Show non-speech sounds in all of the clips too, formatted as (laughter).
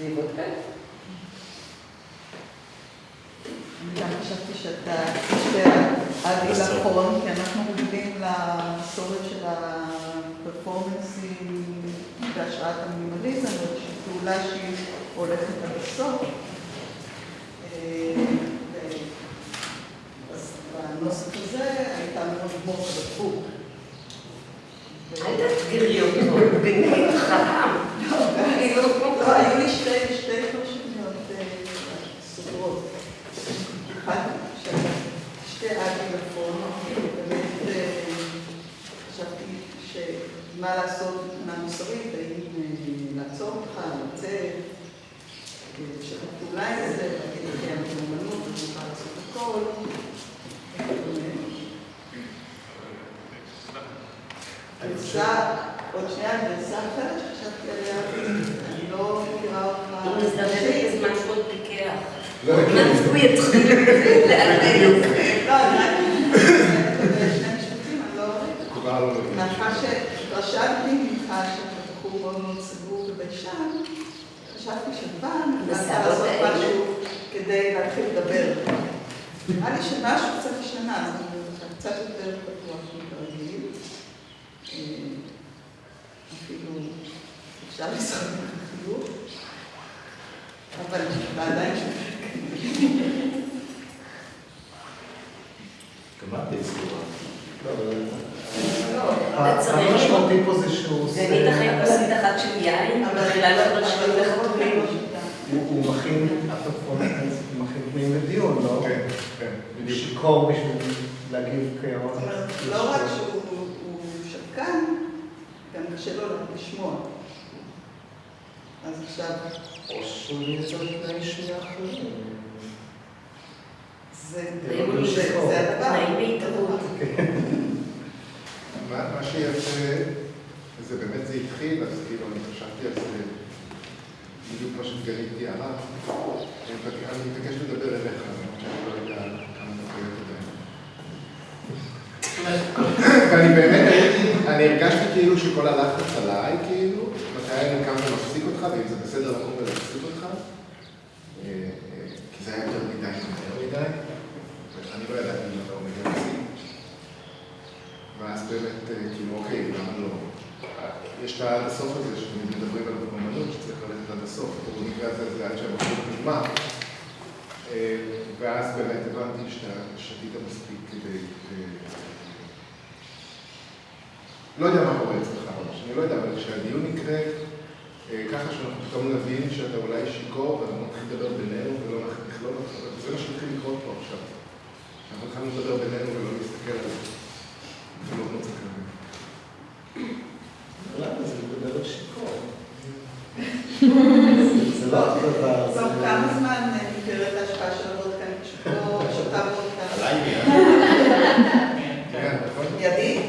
יבוא כאן? אני גם חשבתי שאתה עד גיל אחרון, כי אנחנו רגילים למסורת של הפרפורמנסים בהשראת המינימליזם, זאת פעולה שהיא הולכת עד הסוף. אה, אז בנוסח הזה הייתה מאוד מורכבות. אל תאתגרי אותו, באמת חכם. לא, היו לי שתי שתי פרשנויות אה, סוגרות. אחת של שתי אגילפון, באמת אה, חשבתי שמה לעשות מבחינה מוסרית, האם אה, לעצור אותך, לצאת, לשתף פעולה עם זה, להגיד לקיים את האומנות, אני יכולה לעשות הכל. גרסה, עוד שנייה, גרסה אחרת שחשבתי עליה, אני לא מכירה אותך. הוא מזדמן בזמן שהוא עוד פיקח. לא, עוד מעט הוא יתחיל לאלף. לא, אני רק שני אני לא... לא להגיד. מאחר שהתרשמתי ממך שאתה בחור מאוד מאוד סגור חשבתי בסדר, לעשות משהו כדי להתחיל לדבר. נראה לי שמשהו קצת השתנה, אז אני קצת יותר פתוח מכרגיל. אה, אפילו אפשר אבל עדיין גם את די סגורה. המשמעותי פה זה שהוא עושה... גנית אחרי כוסית אחת של יין, מתחילה לך לשאול לחתולים. הוא הוא מכין, הוא מכין פנים לדיון, לא? כן, כן, הוא בדיוק. שיכור בשביל להגיב אומרת, לא רק שהוא הוא שקן, גם קשה לו לשמוע. אז עכשיו, או שהוא יצא תנאי שנייה אחרים. זה הדבר. תנאים בהתהוות. מה שיפה, זה באמת זה התחיל, אז כאילו אני חשבתי על זה בדיוק כמו שגלית תיארה. אני מבקש לדבר אליך, למרות שאני לא יודע כמה דקות עדיין. ואני באמת אני הרגשתי כאילו שכל הלחץ עליי, כאילו, מתי אני קם ומפסיק אותך, ואם זה בסדר לקום ולהפסיק אותך, אה, אה, כי זה היה יותר מדי מהר מדי, ואני לא ידעתי אם אתה עומד להפסיק. ואז באמת, אה, כאילו, אוקיי, למה לא? יש את העד הסוף הזה, שתמיד מדברים עליו באמנות, שצריך ללכת עד הסוף. במקרה הזה זה עד שהבחור נגמר. אה, ואז באמת הבנתי שאתה שתית מספיק כדי... אה, לא יודע מה קורה אצלך ממש, אני לא יודע, אבל כשהדיון יקרה אה, ככה שאנחנו פתאום נבין שאתה אולי שיכור ואנחנו נתחיל לדבר בינינו ולא נכלול אותך, זה מה שהתחיל לקרות פה עכשיו. אנחנו התחלנו לדבר בינינו ולא להסתכל על זה. אפילו לא צריך להבין. למה זה מדבר שיכור? (laughs) זה לא אותו דבר. טוב, זה- כמה זמן ניכרת ההשפעה של הוודקה נשקו, שותה וודקה? עליי מיד. כן, נכון? ידי?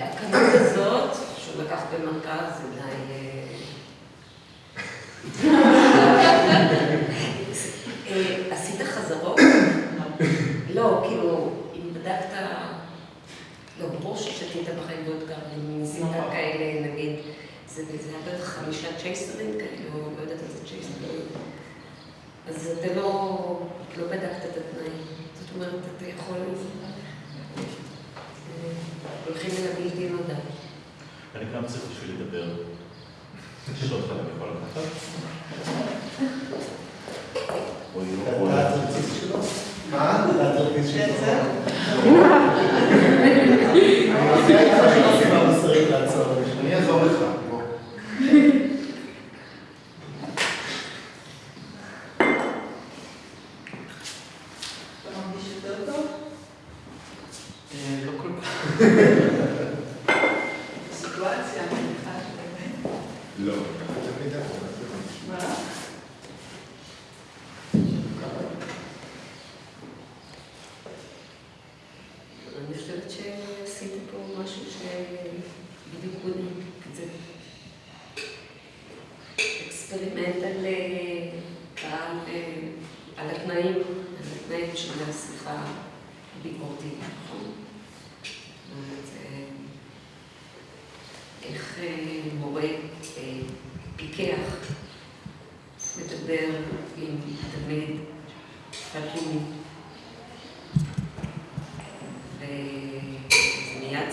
הכמות הזאת, שהוא לקח במרכז, זה די... אה, אה, עשית חזרות? לא, כאילו, אם בדקת... לא, ברור ששתית בחיים וודקה, אם ניסית כאלה, נגיד, זה זה היה בטח חמישה צ'ייסרים כאלה, או לא יודעת איזה צ'ייסרים. אז אתה לא, לא בדקת את התנאים. זאת אומרת, אתה יכול... הולכים אל הבלתי נודע. אני גם צריך בשביל לדבר. שוט אני יכול לקחת? לא, לא. מה? אני עושה Amen.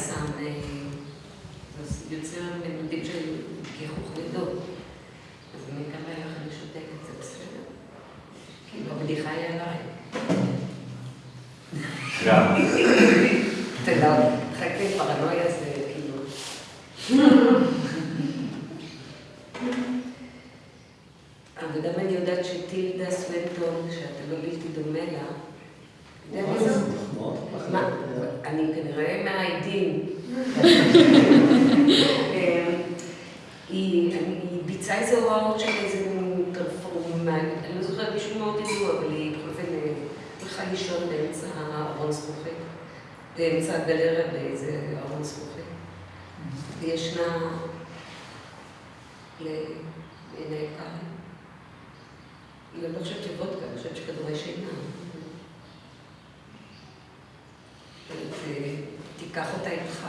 שם, אה, יוצר ממדים של גיחוך גדול. אז אני כמה לך אני שותקת, זה בסדר? כאילו, הבדיחה היא עליי. יודע, חכה, פרנויה זה כאילו... אבל גם אני יודעת שטילדה סוונטון, שאתה לא בלתי דומה לה, אתה יודע מי זאת? מה? אני כנראה מהעדים. היא היא ביצעה איזה הוראות של איזה פרפורמה, אני לא זוכרת מישהו מאוד ידוע, אבל היא בכל אופן אה, הלכה לישון באמצע הארון זכוכית, באמצע הגלריה באיזה ארון זכוכית. וישנה לעיני קהל. אני לא חושבת שוודקה, אני חושבת שכדורי שינה. ותיקח אותה איתך.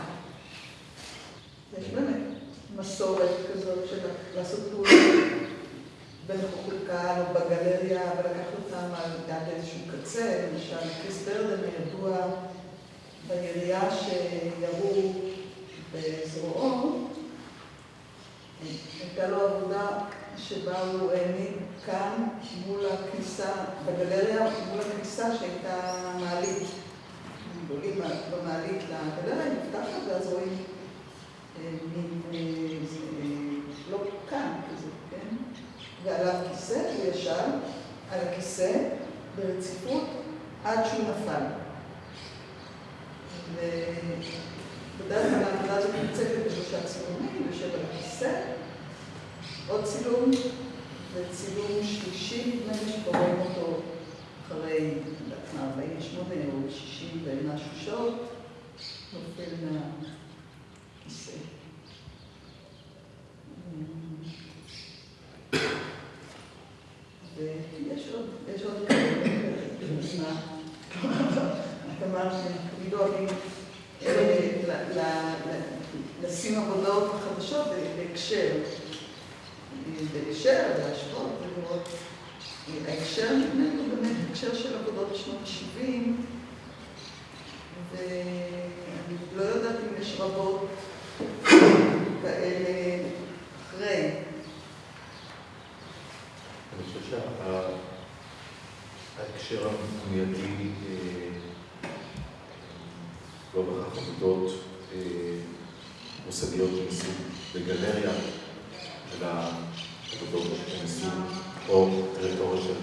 יש באמת מסורת כזאת של לעשות פעולות בנוכחות קהל או בגלריה ולקחת אותם על דעת איזשהו קצה. למשל, קריס ברדן ידוע בירייה שירו בזרועו. הייתה לו עבודה שבה הוא העמיד כאן מול הכניסה, בגלריה, מול הכניסה שהייתה מעלית. עולים במעלית לגלריה, נפתחת, ואז רואים אה, מין, אה, אה, לא כאן כזה, כן? ועליו כיסא, הוא ישב על הכיסא ברציפות עד שהוא נפל. ובדרך כלל העבודה הזאת נמצאת בשלושה צילומים, יושב על הכיסא, עוד צילום, וצילום שלישי, נדמה לי שקוראים אותו אחרי, מה, 48 או 60 ומשהו שעות, נופל מהכיסא. ויש עוד, יש עוד כאלה, מה? את אמרת שתמיד אוהבים לשים עבודות חדשות בהקשר. בהקשר, להשוות, ולראות. ההקשר נדמה לי הוא באמת הקשר של עבודות שנות ה-70, ואני לא יודעת אם יש רבות כאלה אחרי. אני חושב שההקשר המיידי לא בהכרח עבודות מושגיות מסוג בגלריה, אלא עבודות שנעשו או טריטוריה של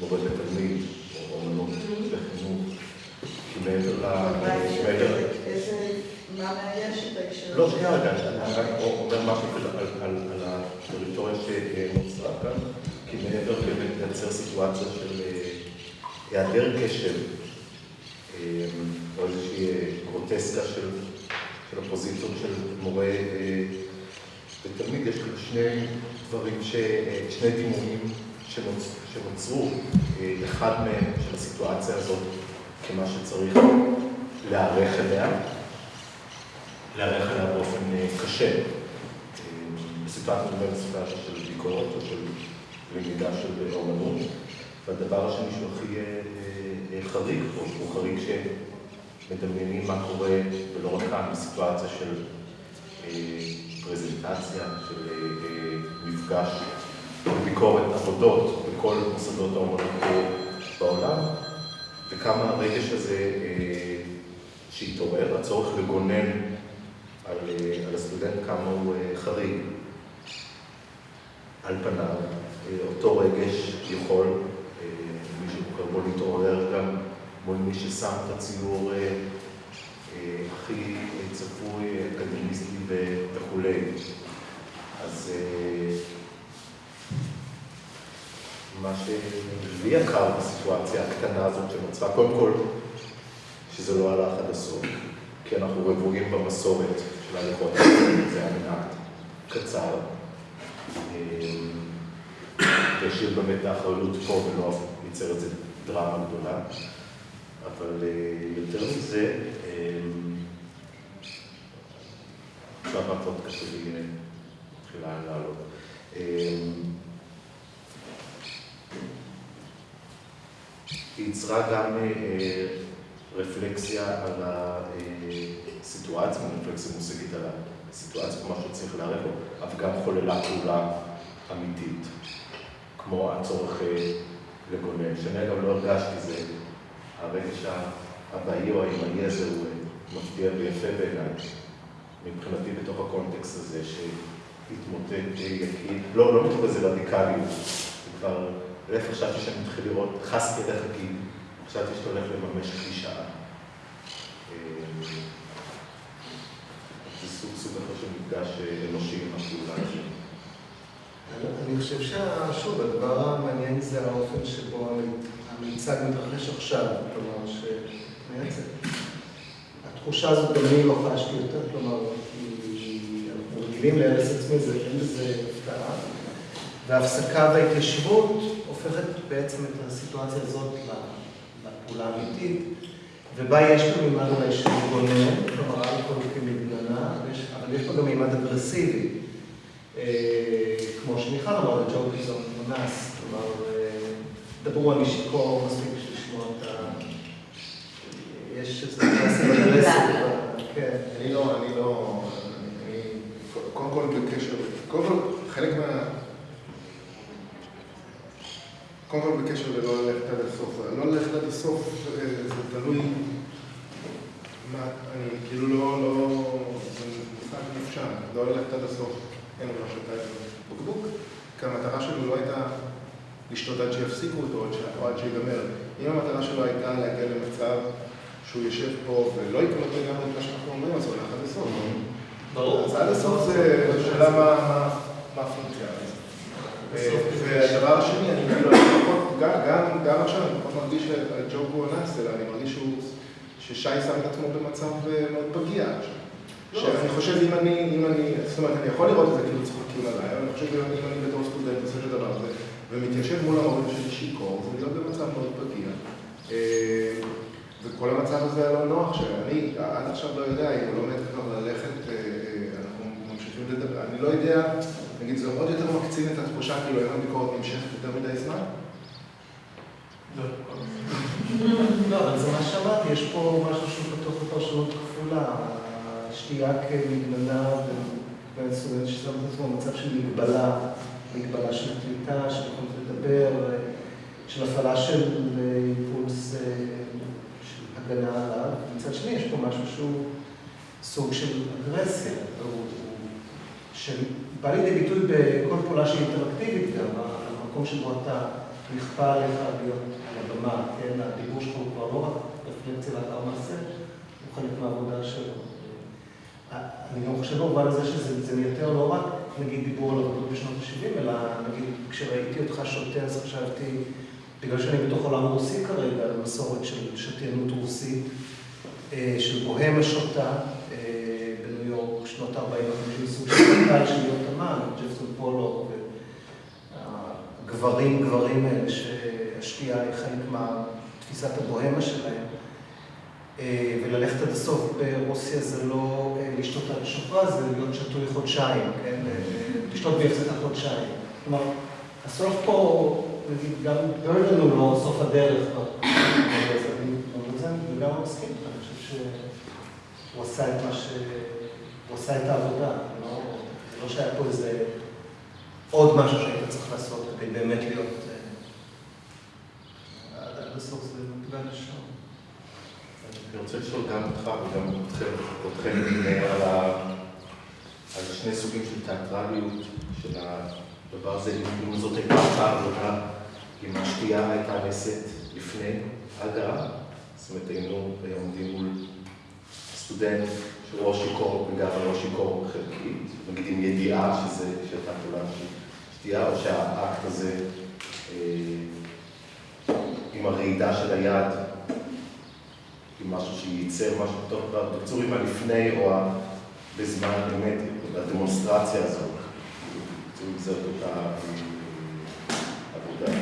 מורה לתלמיד, או אומנות לחינוך, כי מעבר ל... מעבר- איזה, מה מאייש את ההקשר? לא, שנייה רגע, אני רק אומר משהו על, הטריטוריה שנוצרה כאן, כי מעבר באמת לייצר סיטואציה של אה, היעדר קשב, אה, או איזושהי אה, גרוטסקה של, הפוזיציות של מורה אה, ותלמיד, יש כאן שני דברים, אה, שני דימויים שנוצ, שנוצרו, אה, אחד מהם של הסיטואציה הזאת כמה שצריך להיערך אליה. להיערך אליה באופן אה, קשה. אה, בסיטואציה דומה בסיטואציה של ביקורת או של למידה של אומנות. והדבר השני שהוא הכי אה, חריג פה, הוא חריג שמדמיינים מה קורה, ולא רק כאן, בסיטואציה של פרזנטציה, של מפגש, ביקורת עבודות בכל מוסדות האומנות בעולם, וכמה הרגש הזה שהתעורר, הצורך לגונן על, אה, על הסטודנט, כמה הוא אה, חריג. על פניו, אה, אותו רגש יכול, מי שבוחר בו להתעורר גם מול מי ששם את הציור הכי צפוי, אקדמיסטי וכולי. אז מה שלי יקר בסיטואציה הקטנה הזאת שנוצרה, קודם כל, שזה לא הלך עד הסוף, כי אנחנו רבועים במסורת של ההליכות, זה היה מנהג קצר. והשאיר באמת את האחריות פה ולא ייצר איזה דרמה גדולה. אבל אה, יותר מזה, אה, עכשיו הפוד קשה לי אה, מתחילה לעלות. היא יצרה גם אה, רפלקסיה על הסיטואציה, רפלקסיה מושגית על הסיטואציה, כמו שצריך לערב לו, אבל גם חוללה פעולה אמיתית, כמו הצורך אה, לגונן, שאני אגב לא הרגשתי זה, הרגש האבאי או הימני הזה הוא אה, מפתיע ויפה בעיניי, מבחינתי בתוך הקונטקסט הזה שהתמוטט יקיר, לא, לא מתוך איזה רדיקליות, זה כבר, להפך חשבתי שאני מתחיל לראות, חסתי אליך כי חשבתי שאתה הולך לממש קלישאה. אה, זה סוג סוג אחר של מפגש אה, אנושי עם הפעולה הזאת. אני חושב ששוב, הדבר המעניין זה האופן שבו המיצג מתרחש עכשיו, כלומר, שמייצג. התחושה הזאת גם אני לא חשתי יותר, כלומר, אנחנו רגילים להרס עצמי, זה אין בזה הפתעה. וההפסקה וההתיישבות הופכת בעצם את הסיטואציה הזאת לפעולה האמיתית, ובה יש גם מימד אולי של גונן, כלומר, אלכוהול כמגננה, אבל יש בה גם מימד אגרסיבי. כמו שמיכל אמרה, הג'וק איזו מנס, כלומר, דברו על שיכור מספיק בשביל לשמוע את ה... יש איזה (coughs) קלאסי בדרסי, כן. אני לא, אני לא, אני, קודם כל בקשר, קודם כל חלק מה... קודם כל בקשר ללא ללכת עד הסוף, לא ללכת עד הסוף זה תלוי מה, אני כאילו לא, לא, זה משחק נפשע, לא ללכת עד הסוף, אין לו שאתה בקבוק, כי המטרה שלו לא הייתה לשתות עד שיפסיקו אותו או עד שיגמר. אם המטרה שלו הייתה להגיע למצב שהוא יושב פה ולא יקלוט לגמרי את מה שאנחנו אומרים, אז הוא הולך עד הסוף. ברור. אז עד הסוף זה שאלה מה הפונקציה. והדבר השני, אני כאילו, גם עכשיו אני פחות מרגיש שהג'וק הוא אנס, אלא אני מרגיש ששי שם את עצמו במצב מאוד פגיע עכשיו. שאני חושב אם אני, אם אני, זאת אומרת, אני יכול לראות את זה כאילו צוחקים עליי, אבל אני חושב אם אני בתור סטודנט עושה את הדבר הזה, ומתיישב מול המורים שלי שיכור, זה להיות במצב מאוד פגיע. וכל המצב הזה היה לא נוח, שאני עד עכשיו לא יודע אם הוא לומד כבר ללכת, אנחנו ממשיכים לדבר, אני לא יודע, נגיד, זה עוד יותר מקצין את התחושה, כאילו אם הביקורת נמשכת יותר מדי זמן? לא, אבל זה מה שאמרתי, יש פה משהו שהוא בתוך הפרשנות כפולה. שתייה כמגננה בין סטודנט ששם את עצמו במצב של מגבלה, מגבלה של קליטה, של יכולת לדבר, של הפעלה של אימפולס של הגנה עליו. מצד שני, יש פה משהו שהוא סוג של אגרסיה, שבא לידי ביטוי בכל פעולה שהיא אינטראקטיבית גם, המקום שבו אתה נכפה עליך להיות על הבמה, כן? הדיבור שלך הוא כבר לא רק רפלקציה לאחר מעשה, הוא חלק מהעבודה שלו. אני גם חושב במובן הזה שזה מייתר לא רק, נגיד, דיבור על עבודות בשנות ה-70, אלא נגיד, כשראיתי אותך שותה, אז חשבתי, בגלל שאני בתוך עולם רוסי כרגע, על מסורת של שתיינות רוסית, של בוהמה שותה בניו יורק, שנות ה-40 סוג של קהל של להיות אמן, ג'פסון פולו, הגברים, גברים האלה, שהשתייה היא חלק מתפיסת הבוהמה שלהם. וללכת עד הסוף ברוסיה זה לא לשתות על השופרה, זה להיות שתוי חודשיים, כן? לשתות בהפסקה חודשיים. כלומר, הסוף פה, נגיד, גם ברדן הוא לא סוף הדרך, וגם הוא מסכים, אני חושב שהוא עשה את מה ש... הוא עשה את העבודה, זה לא שהיה פה איזה עוד משהו שהיית צריך לעשות כדי באמת להיות... עד הסוף זה מפגש שם. אני רוצה לשאול גם אותך וגם אתכם על שני סוגים של תיאטרליות של הדבר הזה, אם זאת הייתה אותה עבודה, אם השתייה הייתה נעשית לפני הגעה, זאת אומרת היינו עומדים מול סטודנט שהוא או שיכור וגם לא שיכור חלקית, נגיד עם ידיעה שזה, פעולה של שתייה, או שהאקט הזה עם הרעידה של היד עם משהו שייצר משהו טוב, בקיצור עם הלפני או בזמן אמת, הדמונסטרציה הזאת, בקיצור עם זאת אותה עבודה.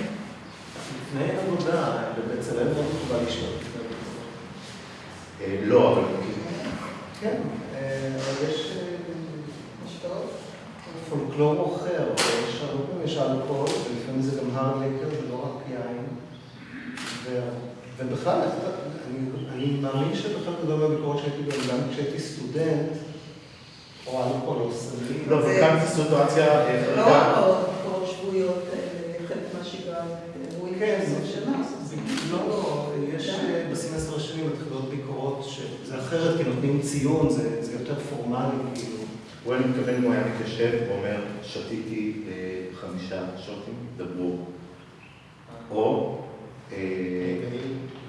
לפני עבודה, בבצלאל לא מקובל לשתות. אה, לא, אבל... כן, אה, אבל יש אה? פולקלור אחר, יש הרבה פעמים יש אלכוהול, ולפעמים זה גם הר ליקר, זה לא רק יין. ו- ובכלל, אני, אני מאמין שבכלל גדול מהביקורת שהייתי בהן, גם כשהייתי סטודנט, או אלכוהול או סמים. לא, וכאן זו סיטואציה אה, זה לא חריגה. רק ביקורות שבועיות, אה, חלק מהשגרה, אירועים כן, בסוף שנה. זה לא, לא, יש אה, בסמסטר השני מתחילות ביקורות שזה אחרת, כי נותנים ציון, זה זה יותר פורמלי, כאילו. הוא היה מתכוון אם הוא היה מתיישב ואומר, שתיתי אה, חמישה שוטים, דברו. או, אה, אני,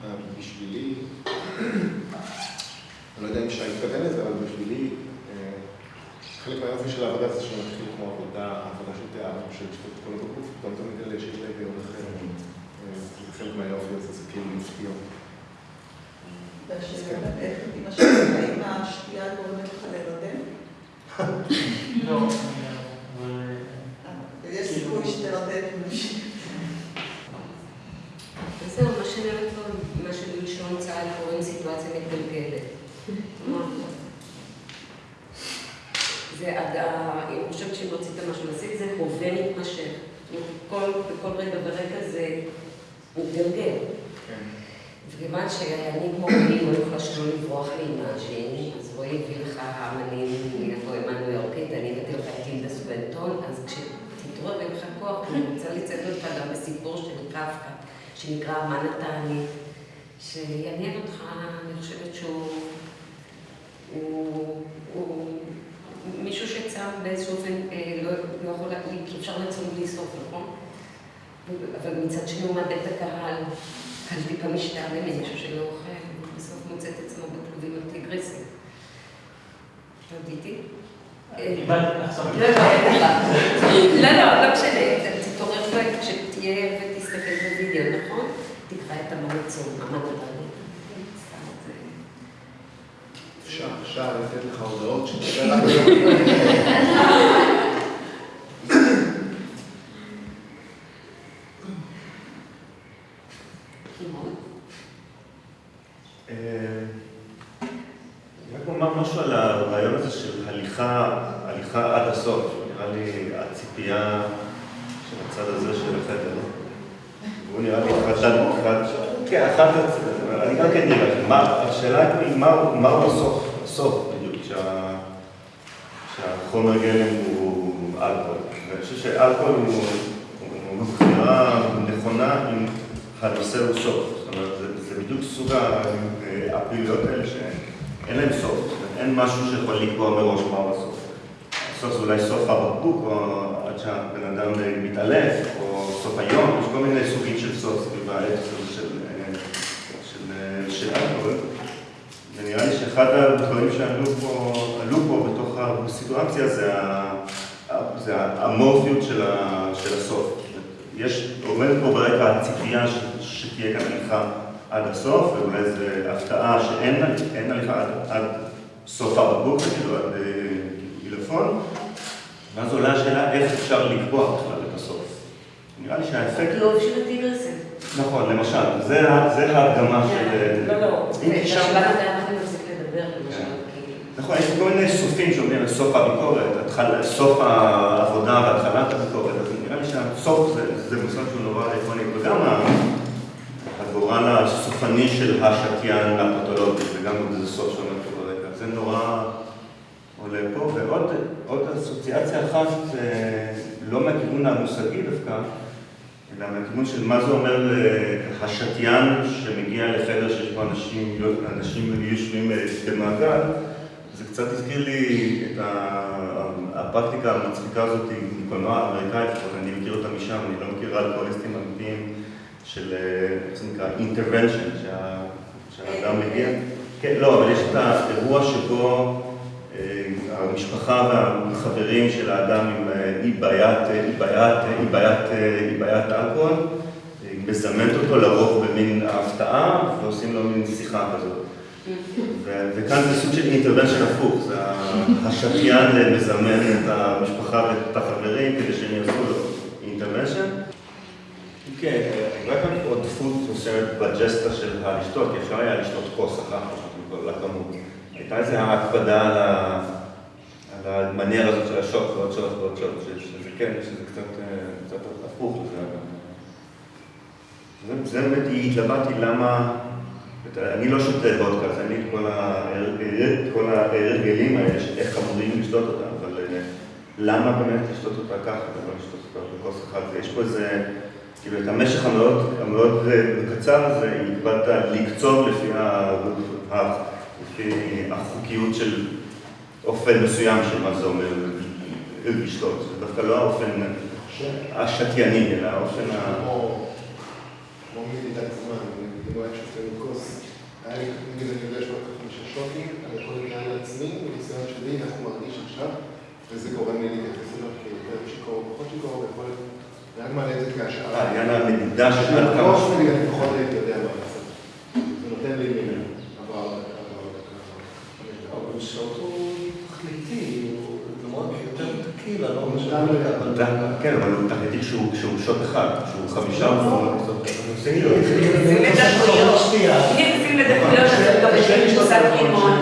אה, בשבילי, אני לא יודע אם שי התכוון לזה, אבל בשבילי, אה, חלק מהיופי של העבודה זה שמתחיל כמו עבודה, עבודה של תיאטר, של את כל הגוף, פתאום אתה מגלה שיש לה היגיון אחר. אה, זה חלק מהיופי הזה, זה כאילו מפתיע. והשאלה איך עם השאלה, האם השתייה גורמת לך להירדם? לא, יש סיכוי עם מישהו. וזהו, מה שאני אומרת לו, מה שבלשון צה"ל קוראים סיטואציה מתגלגלת. זה עד ה... אני חושבת שאם רצית משהו להשיג, זה הווה מתמשך. כל, בכל רגע ורגע זה מתגלגל. כן. וכיוון שאני כמו רועי לא יכולה שלא לברוח לאימאג'ין, אז רועי הביא לך אמנים מהפואמה הניו יורקית, אני הבאתי לך את טילדה סובנטון, אז כשתתעורר לך כוח, אני רוצה לצאת אותך גם בסיפור של קפקא, שנקרא "מה נתני", שיעניין אותך, אני חושבת שהוא... הוא, הוא מישהו שצם באיזשהו אופן, אה, לא, לא יכול להגיד, כי אפשר לצום בלי סוף, נכון? אבל מצד שני הוא מאבד את הקהל. קל טיפה משתעמם ממישהו שלא אוכל, ובסוף מוצא את עצמו בכלובים הטיגריסים. קיבלתי עכשיו. לא, לא, אין לך. לא, לא, לא משנה. תתעורר כשתהיה ותסתכל בווידאו, נכון? תקרא את המנצור, מה. סתם, זה... אפשר, אפשר לתת לך הודעות שתדבר רק (laughs) כמעט. אה, רק אומר משהו על הרעיון הזה של הליכה, הליכה עד הסוף. נראה לי הציפייה של הצד הזה של החדר. והוא נראה לי אחד, אחד, כן, אחד, אני גם כן נראה, מה, השאלה היא מה- מהו הסוף, הסוף בדיוק, שה- שהחומר גלם הוא אלכוהול. ואני חושב שאלכוהול הוא הוא בחירה נכונה אם הנושא הוא סוף. זאת אומרת, זה, זה בדיוק סוג הפעילויות האלה שאין להן סוף. אין משהו שיכול לקבוע מראש מהו הסוף. הסוף זה אולי סוף הבקבוק, או עד שהבן אדם מתעלף, או סוף היום, יש כל מיני סוגים של סוף סביב האתוס הזה של, אה, של, של ונראה לי שאחד הדברים שעלו פה, עלו פה בתוך הסיטואציה זה, זה האמורפיות של, ה, של הסוף. יש, עומדת פה ברקע הציפייה ש, שתהיה כאן הליכה עד הסוף, ואולי זו הפתעה שאין אין הליכה עד, עד סוף הבקבוק, כאילו עד אה, עילפון, ואז עולה השאלה איך אפשר לקבוע בכלל את הסוף. נראה לי שהאפקט... הכלוב של הטיגריסים. נכון, למשל, זה, ה- זה ההדגמה של... לא, לא. אם זה תשאל- בשלב הזה אנחנו נפסיק לדבר. נכון, יש כל מיני סופים שאומרים על סוף הביקורת, סוף העבודה והתחלת הביקורת, אז נראה לי שהסוף זה, זה מושג שהוא נורא עקרוני, וגם הגורל הסופני של השתיין הפתולוגי, וגם איזה סוף שעומד פה ברקע, זה נורא עולה פה, ועוד עוד אסוציאציה אחת, אה, לא מהכיוון המושגי דווקא, אלא מהכיוון של מה זה אומר אה, השתיין שמגיע לחדר שיש בו אנשים, אנשים יושבים אה, במעגל, זה קצת הזכיר לי את הפרקטיקה המצחיקה הזאת מקולנוע האמריקאי, לפחות אני מכיר אותה משם, אני לא מכיר אלכוהוליסטים אמיתיים של, אה, איך זה נקרא, שה- שהאדם מגיע. כן, לא, אבל יש את האירוע שבו המשפחה והחברים של האדם עם אה, אי בעיית, אה, אי בעיית, אה, אי בעיית, אי בעיית אלכוהול, מזמנת אותו לרוב במין הפתעה ועושים לו מין שיחה כזאת. (laughs) וכאן זה סוג של intervention הפוך, זה ה- השתיין מזמן את המשפחה ואת החברים כדי שהם יעשו לו intervention. כן, הייתה כאן עודפות מסוימת בג'סטה של הלשתות, כי אפשר היה לשתות כוס אחת, כמו שאתם על הכמות. הייתה איזו הקפדה על ה... על הזאת של השוט ועוד שוט ועוד שוט, ש- שזה כן, שזה קצת, אה, הפוך לזה. זה- באמת, התלבטתי למה, אני לא שותה וודקה, אז אין לי ההר- את כל ההרגלים האלה, איך אמורים לשתות אותה, אבל אה, למה באמת לשתות אותה ככה, ולא לשתות אותה בכוס אחת? יש פה איזה, כאילו, את המשך המאוד, המאוד אה, קצר הזה, הקבלת לקצוב לפי החוקיות של אופן מסוים של מה זה אומר לשתות. זה דווקא לא האופן השתייני, אלא האופן ה... כמו מדידת זמן, אם הוא היה שותה מכוס, היה לי, נגיד אני יודע חמישה שוטים, אני יכול להתנהל לעצמי, בניסיון שלי, איך הוא מרגיש עכשיו, וזה גורם לי להתייחס אליו כיותר שיכור או פחות שיכור, ויכול להיות, רק מעלה את זה כהשערה. העניין המדידה של אני פחות הייתי יודע כן, אבל הוא תחליטי שהוא שוט אחד, שהוא חמישה מפורט. זה לדקויות. אם נמצאים נכון. לדקויות, אז גם בשביל קצת לימון.